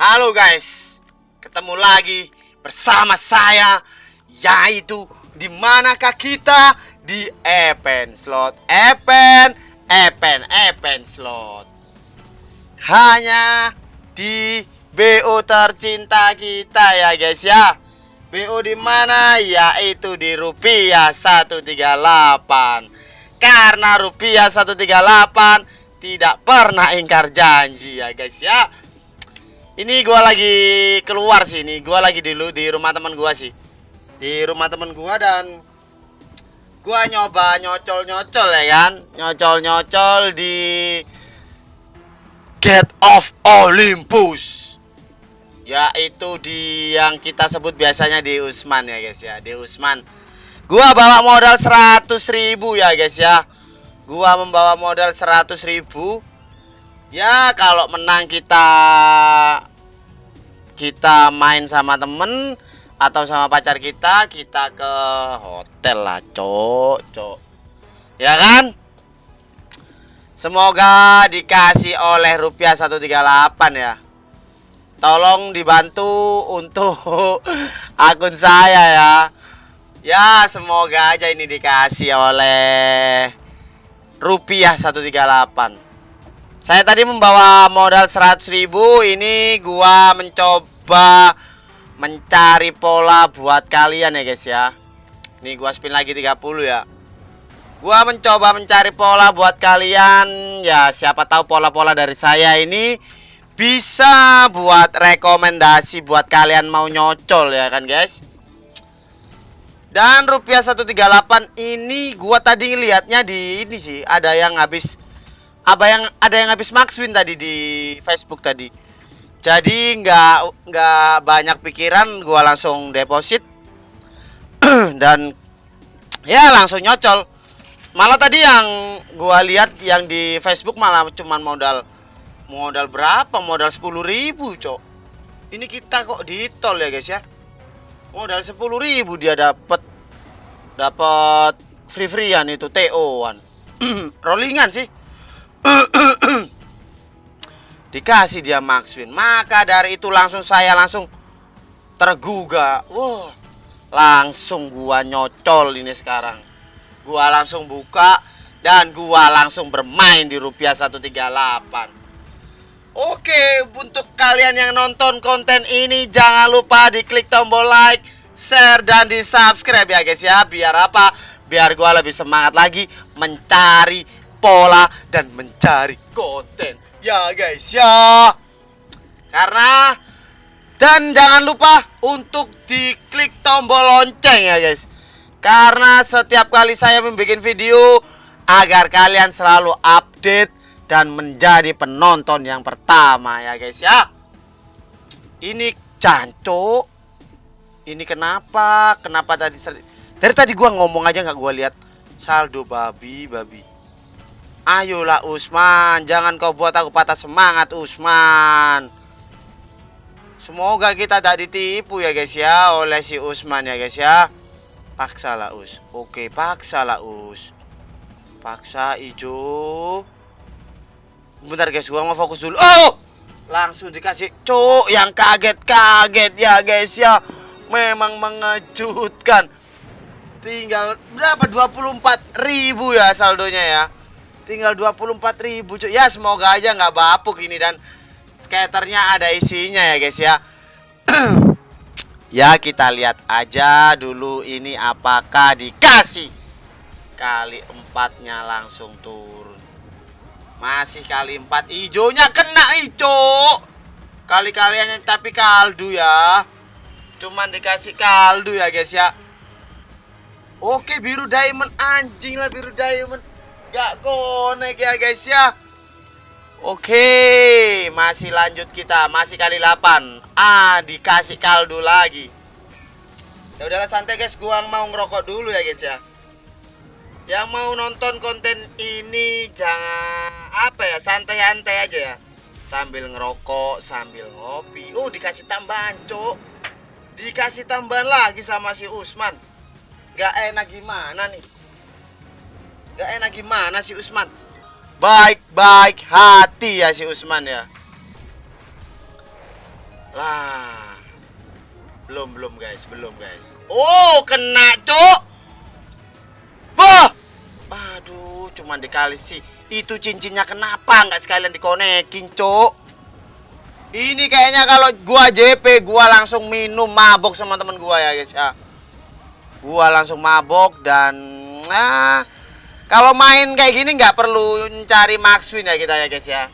Halo guys, ketemu lagi bersama saya yaitu di manakah kita di Epen Slot, Epen, Epen, Epen Slot. Hanya di BO tercinta kita ya guys ya. BO di mana? Yaitu di rupiah 138. Karena rupiah 138 tidak pernah ingkar janji ya guys ya. Ini gua lagi keluar sih ini, gua lagi di di rumah teman gua sih. Di rumah teman gua dan gua nyoba nyocol-nyocol ya kan. Nyocol-nyocol di Gate of Olympus. Yaitu di yang kita sebut biasanya di Usman ya guys ya, di Usman. Gua bawa modal 100 ribu ya guys ya. Gua membawa modal 100 ribu. Ya kalau menang kita kita main sama temen atau sama pacar kita kita ke hotel lah cok cok. Ya kan? Semoga dikasih oleh rupiah 138 ya. Tolong dibantu untuk akun saya ya. Ya semoga aja ini dikasih oleh rupiah 138 saya tadi membawa modal 100 ribu Ini gua mencoba mencari pola buat kalian ya guys ya. Ini gua spin lagi 30 ya. Gua mencoba mencari pola buat kalian. Ya siapa tahu pola-pola dari saya ini Bisa buat rekomendasi buat kalian mau nyocol ya kan guys? Dan rupiah 138 ini gua tadi ngelihatnya di ini sih ada yang habis apa yang ada yang habis Maxwin tadi di Facebook tadi. Jadi nggak nggak banyak pikiran, gua langsung deposit dan ya langsung nyocol. Malah tadi yang gua lihat yang di Facebook malah cuman modal modal berapa? Modal 10.000, Cok. Ini kita kok di tol ya, guys ya. Modal 10.000 dia dapat dapat free-freean itu TO-an. Rollingan sih dikasih dia Maxwin maka dari itu langsung saya langsung tergugah. Wah langsung gua nyocol ini sekarang. Gua langsung buka dan gua langsung bermain di rupiah 138 Oke, untuk kalian yang nonton konten ini jangan lupa diklik tombol like, share dan di subscribe ya guys ya. Biar apa? Biar gua lebih semangat lagi mencari pola dan mencari konten ya guys ya. Karena dan jangan lupa untuk diklik tombol lonceng ya guys. Karena setiap kali saya membuat video agar kalian selalu update dan menjadi penonton yang pertama ya guys ya. Ini cancuk ini kenapa? Kenapa tadi dari tadi gua ngomong aja nggak gua lihat. Saldo babi babi Ayolah Usman, jangan kau buat aku patah semangat Usman. Semoga kita tak ditipu ya guys ya oleh si Usman ya guys ya. Paksalah Us. Oke, paksalah Us. Paksa hijau. Bentar guys, gua mau fokus dulu. Oh! Langsung dikasih cuk yang kaget-kaget ya guys ya. Memang mengejutkan. Tinggal berapa 24 ribu ya saldonya ya tinggal 24 ribu cuy. Ya semoga aja nggak bapuk ini dan skaternya ada isinya ya guys ya. Ya kita lihat aja dulu ini apakah dikasih. Kali empatnya langsung turun. Masih kali empat. Hijaunya kena hijau kali kaliannya tapi kaldu ya. Cuman dikasih kaldu ya guys ya. Oke biru diamond. Anjing lah biru diamond Gak konek ya guys ya. Oke Masih lanjut kita. Masih kali 8 Ah dikasih kaldu lagi. Ya udahlah santai guys. Gua mau ngerokok dulu ya guys ya. Yang mau nonton konten ini Jangan Apa ya Santai-santai aja ya. Sambil ngerokok Sambil ngopi. Oh dikasih tambahan cok. Dikasih tambahan lagi sama si Usman. Gak enak gimana nih Gak enak gimana si Usman Baik-baik hati ya si Usman ya Lah. Belum, belum guys, belum guys. Oh, kena, Cok. Wah. Aduh, cuman dikali sih. Itu cincinnya kenapa nggak sekalian dikonekin, Cok? Ini kayaknya kalau gua JP, gua langsung minum mabok sama temen gua ya, guys ya. Gua langsung mabok dan nah, kalau main kayak gini nggak perlu mencari max win ya kita ya, guys ya.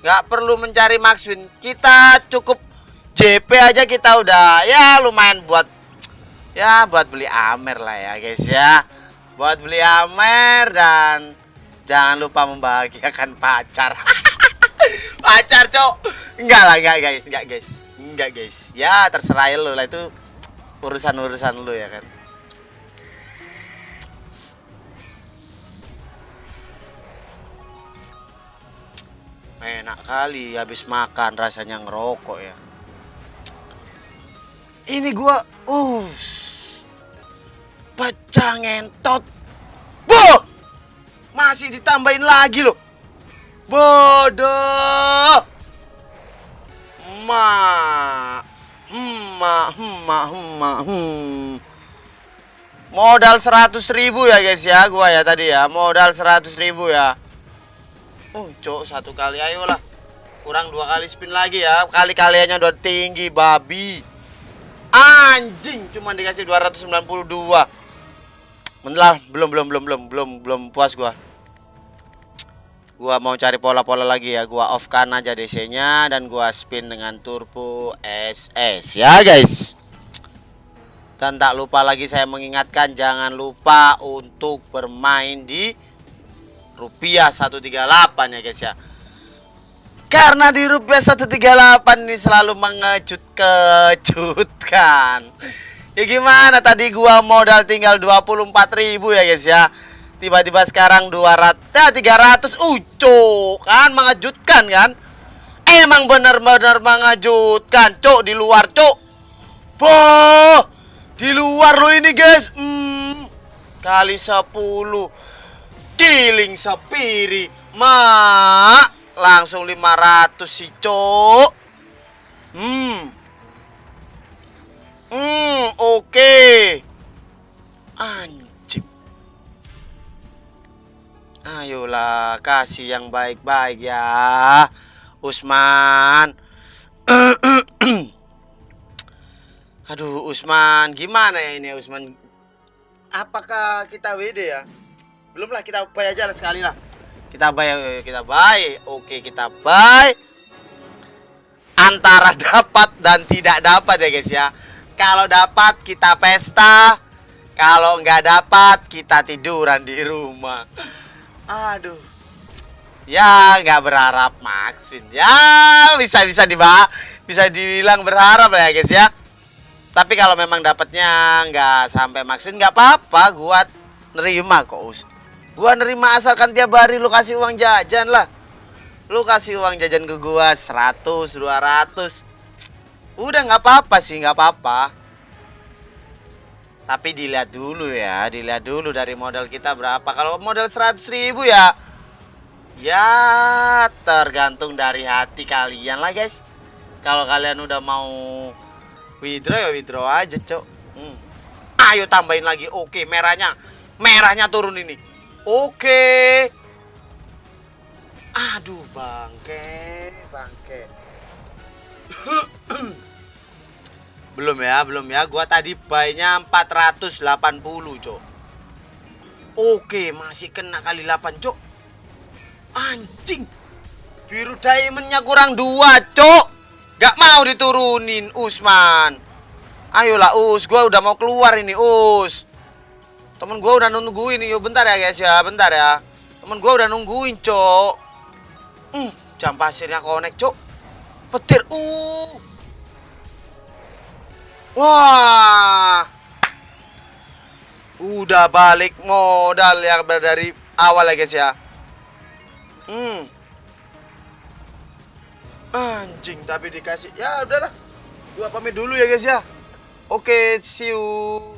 Nggak perlu mencari max win. Kita cukup JP aja kita udah ya lumayan buat ya buat beli Amer lah ya, guys ya. Buat beli Amer dan jangan lupa membahagiakan pacar. pacar cok enggak lah enggak guys enggak guys enggak guys ya terserah lu lah itu urusan urusan lu ya kan enak kali habis makan rasanya ngerokok ya ini gua uh pecah ngentot boh masih ditambahin lagi loh Bodoh. Ma. Ma, ma, ma, hmm. Modal seratus ribu ya guys ya gua ya tadi ya Modal seratus ribu ya Oh cok satu kali ayolah. Kurang dua kali spin lagi ya. Kali-kaliannya udah tinggi babi. Anjing Cuma dikasih 292 Bentar belum belum belum belum belum belum puas gua. Gua mau cari pola-pola lagi ya. Gua off kan aja DC nya dan gua spin dengan turbo SS ya guys. Dan tak lupa lagi saya mengingatkan jangan lupa untuk bermain di rupiah 138 ya guys ya. Karena di rupiah 138 ini selalu mengejut-kejutkan. Ya gimana tadi gua modal tinggal 24.000 ya guys ya. Tiba-tiba sekarang 200 ya 300 uco kan mengejutkan kan? Emang benar-benar mengejutkan cok di luar cok boh di luar lo ini guys. Hmm, kali 10 kiling sepiri mak langsung 500 sih cok hmm hmm oke okay. anjir Ayolah, kasih yang baik-baik ya, Usman. Aduh, Usman, gimana ya ini Usman? Apakah kita WD ya? Belum lah, kita buy aja lah sekali lah. Kita buy, kita buy. Oke, kita buy. Antara dapat dan tidak dapat ya guys ya. Kalau dapat kita pesta, kalau nggak dapat kita tiduran di rumah. Aduh. Ya nggak berharap Maxwin. Ya bisa bisa dibah bisa dibilang berharap ya guys ya. Tapi kalau memang dapatnya nggak sampai Maxwin nggak apa-apa, gua nerima kok. Gua nerima asalkan tiap hari lu kasih uang jajan lah. Lu kasih uang jajan ke gua 100, 200. Udah nggak apa-apa sih, nggak apa-apa. Tapi dilihat dulu ya, dilihat dulu dari modal kita berapa. Kalau modal 100 ribu ya, ya tergantung dari hati kalian lah guys. Kalau kalian udah mau withdraw ya withdraw aja cok. Hmm. Ayo tambahin lagi. Oke merahnya, merahnya turun ini. Oke. Aduh bangke, bangke. Belum ya, belum ya. Gua tadi buy-nya 480, Cok. Oke, masih kena kali 8, Cok. Anjing. Biru diamondnya kurang dua, Cok. Gak mau diturunin, Usman. Ayolah, Us. Gua udah mau keluar ini, Us. Temen gua udah nungguin nih. Bentar ya, guys ya. Bentar ya. Temen gua udah nungguin, Cok. Hmm, jam pasirnya connect, Cok. Petir. Uh. Wah. Udah balik modal ya dari awal ya guys ya. Hmm. Anjing tapi dikasih. Ya udahlah. Gua pamit dulu ya guys ya. Oke, see you.